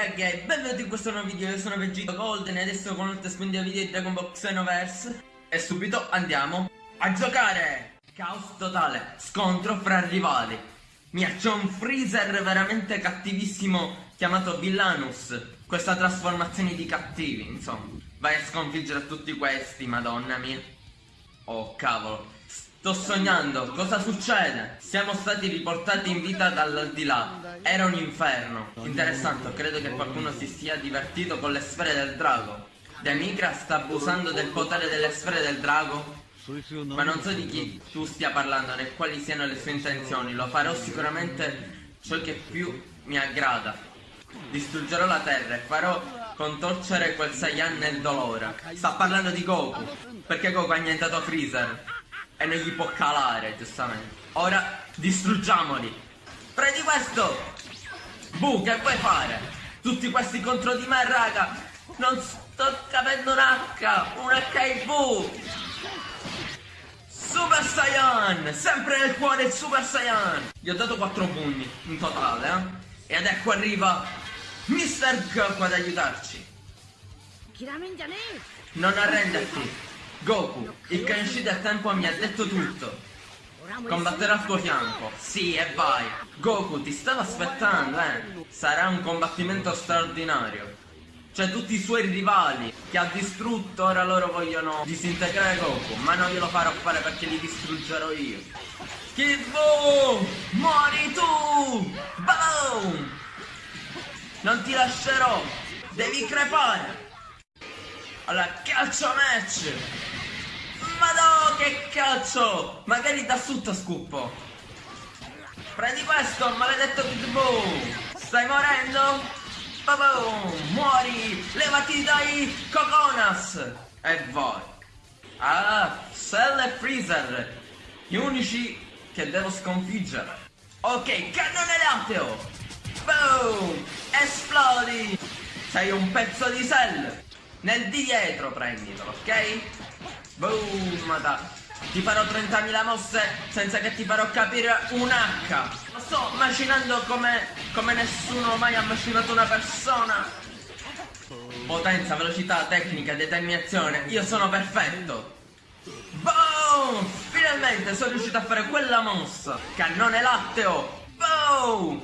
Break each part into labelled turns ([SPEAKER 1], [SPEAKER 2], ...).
[SPEAKER 1] ragazzi e benvenuti in questo nuovo video, io sono Vegito Golden e adesso con l'ultima spunta video di Dragon Ball Xenoverse. E subito andiamo a giocare! Caos totale, scontro fra rivali. Mia, c'è un freezer veramente cattivissimo chiamato Villanus. Questa trasformazione di cattivi, insomma. Vai a sconfiggere tutti questi, madonna mia. Oh cavolo Sto sognando, cosa succede? Siamo stati riportati in vita dall'aldilà. Era un inferno. Interessante, credo che qualcuno si sia divertito con le sfere del drago. Demikra sta abusando del potere delle sfere del drago? Ma non so di chi tu stia parlando né quali siano le sue intenzioni. Lo farò sicuramente ciò che più mi aggrada. Distruggerò la terra e farò contorcere quel Saiyan nel dolore. Sta parlando di Goku. Perché Goku ha annientato Freezer e non gli può calare, giustamente. Ora distruggiamoli. Prendi questo! Bu, che vuoi fare? Tutti questi contro di me, raga! Non sto capendo un H! Un HIV! Super Saiyan! Sempre nel cuore il Super Saiyan! Gli ho dato 4 pugni in totale, eh? Ed ecco arriva Mr. Goku ad aiutarci! Non arrenderti! Goku, il Kenshi del tempo mi ha detto tutto. Combatterà al tuo fianco. Sì, e vai. Goku, ti stavo aspettando, eh. Sarà un combattimento straordinario. Cioè tutti i suoi rivali che ha distrutto, ora loro vogliono disintegrare Goku. Ma non glielo farò fare perché li distruggerò io. Kifu! Muori tu! Boom! Non ti lascerò! Devi crepare! Allora, calcio match! Ma no, che cazzo! Magari da sotto scuppo! Prendi questo, maledetto Pitbull! Stai morendo? Boom! Muori! Levati dai Coconas! E vai! Ah, Cell e Freezer! Gli unici che devo sconfiggere! Ok, cannone lateo! Boom! Esplodi! Sei un pezzo di Cell! Nel di dietro prenditelo, ok? Boom, da. Ti farò 30.000 mosse senza che ti farò capire un H. Lo sto macinando come, come nessuno mai ha macinato una persona. Potenza, velocità, tecnica, determinazione. Io sono perfetto. Boom! Finalmente sono riuscito a fare quella mossa. Cannone latteo. Boom!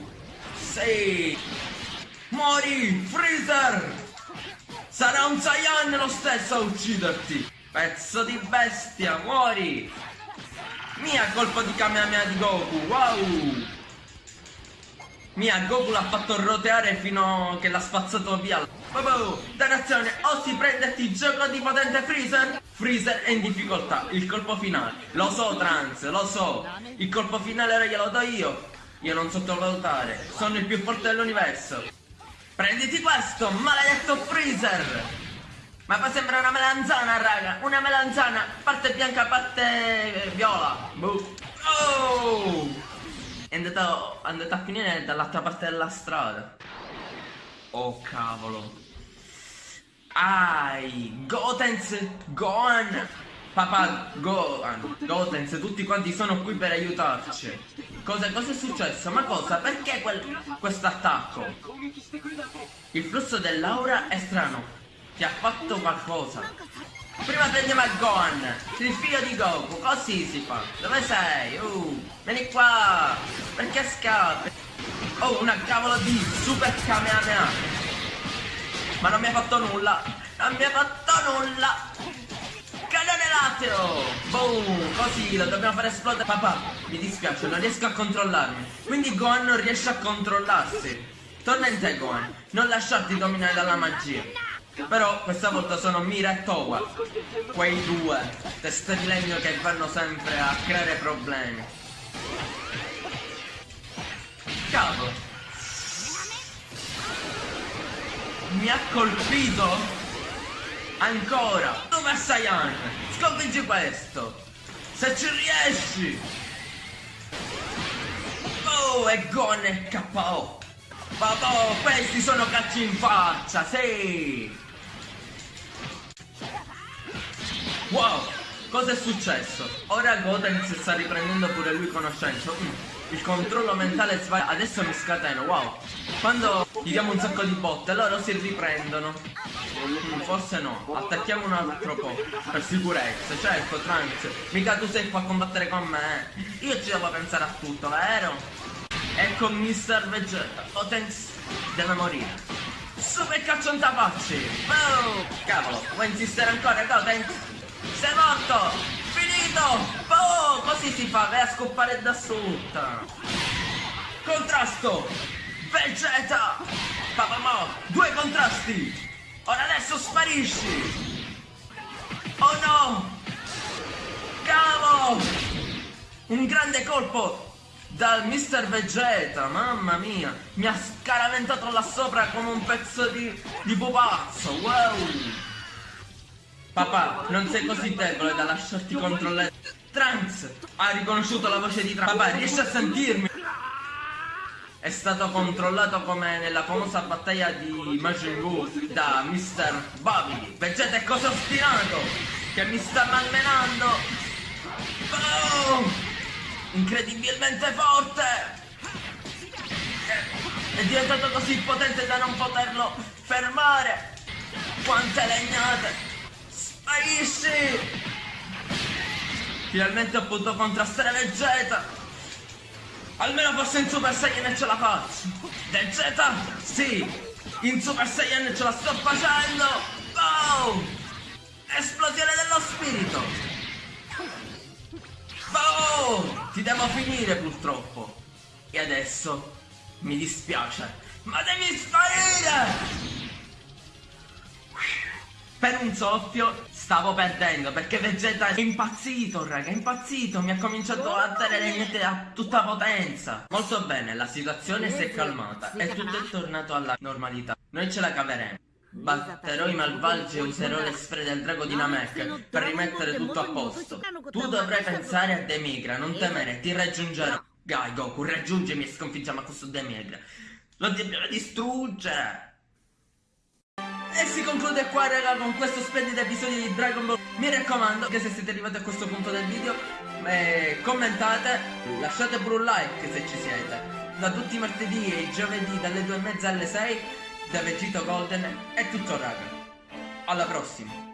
[SPEAKER 1] Sì! Muori! Freezer! Sarà un Saiyan lo stesso a ucciderti! Pezzo di bestia, muori! Mia colpo di Kamehameha di Goku, wow! Mia, Goku l'ha fatto roteare fino a che l'ha spazzato via. Bobo, dannazione, o si prende ti gioco di potente Freezer? Freezer è in difficoltà, il colpo finale. Lo so, Trans, lo so. Il colpo finale ora glielo do io. Io non sottovalutare, sono il più forte dell'universo. Prenditi questo, maledetto freezer! Ma fa sembra una melanzana, raga! Una melanzana, parte bianca, parte viola! Boh. Oh! È andato, è andato a finire dall'altra parte della strada. Oh cavolo. Ai, Gotenz, Gohan! Papà, Gohan, Gotenz, tutti quanti sono qui per aiutarci. Cosa, cosa è successo? Ma cosa? Perché questo attacco? Il flusso dell'aura è strano. Ti ha fatto qualcosa. Prima prendiamo il Gohan, il figlio di Goku, così si fa. Dove sei? Uh, vieni qua. Perché scappi? Oh, una cavolo di super Kamehameha. Ma non mi ha fatto nulla. Non mi ha fatto nulla. Lateo! Boom! Così lo dobbiamo fare esplodere. Papà, mi dispiace, non riesco a controllarmi. Quindi Gohan non riesce a controllarsi. Torna in te, Gohan. Non lasciarti dominare dalla magia. Però questa volta sono Mira e Towa. Quei due. Teste di legno che vanno sempre a creare problemi. Cavolo. Mi ha colpito Ancora! Dove Saiyan? Sconfiggi questo! Se ci riesci! Oh, e Gon è KO! Vabbè, questi sono calci in faccia, sì! Wow! Cosa è successo? Ora Gotenks sta riprendendo pure lui conoscenza. Mm, il controllo mentale sbagliato. Adesso mi scateno, wow! Quando gli diamo un sacco di botte, loro si riprendono. Forse no, attacchiamo un altro po', per sicurezza, certo, Trunks, mica tu sei qua a combattere con me, eh. Io ci devo pensare a tutto, vero? Ecco Mr. Vegeta, Potenz deve morire. Super caccio un tapacci! Oh, cavolo, vuoi insistere ancora, Gotenks? Sei morto! Finito! Oh, così si fa, vai a scoppare da sotto! Contrasto! Vegeta! Papà Mo, due contrasti! Ora adesso sparisci! Oh no! Cavolo! Un grande colpo dal Mr. Vegeta, mamma mia! Mi ha scaraventato là sopra come un pezzo di, di pupazzo, wow! Papà, non sei così debole da lasciarti controllare. Trunks ha riconosciuto la voce di Trunks. Papà, riesci a sentirmi? È stato controllato come nella famosa battaglia di Majin Buu da Mr. Babidi. Vegeta è così ostinato che mi sta malmenando. Boom! Incredibilmente forte! È diventato così potente da non poterlo fermare! Quante legnate! Sparisci! Finalmente ho potuto contrastare Vegeta! Almeno forse in Super Saiyan ce la faccio! Vegeta! Sì! In Super Saiyan ce la sto facendo! Oh! Esplosione dello spirito! Oh! Ti devo finire purtroppo! E adesso mi dispiace, ma devi sparire! Per un soffio stavo perdendo perché Vegeta è impazzito, raga, è impazzito, mi ha cominciato a dare le niente a tutta potenza. Molto bene, la situazione si è calmata e tutto è tornato alla normalità. Noi ce la caveremo. Batterò i malvagi e userò le sfere del drago di Namek per rimettere tutto a posto. Tu dovrai pensare a Demigra, non temere, ti raggiungerò. Gai Goku, raggiungimi e sconfiggiamo questo Demigra. Lo dobbiamo distruggere. E si conclude qua raga con questo splendido episodio di Dragon Ball. Mi raccomando che se siete arrivati a questo punto del video eh, Commentate, lasciate pure un like se ci siete. Da tutti i martedì e i giovedì dalle 2 e mezza alle 6 Da Vegito Golden è tutto raga. Alla prossima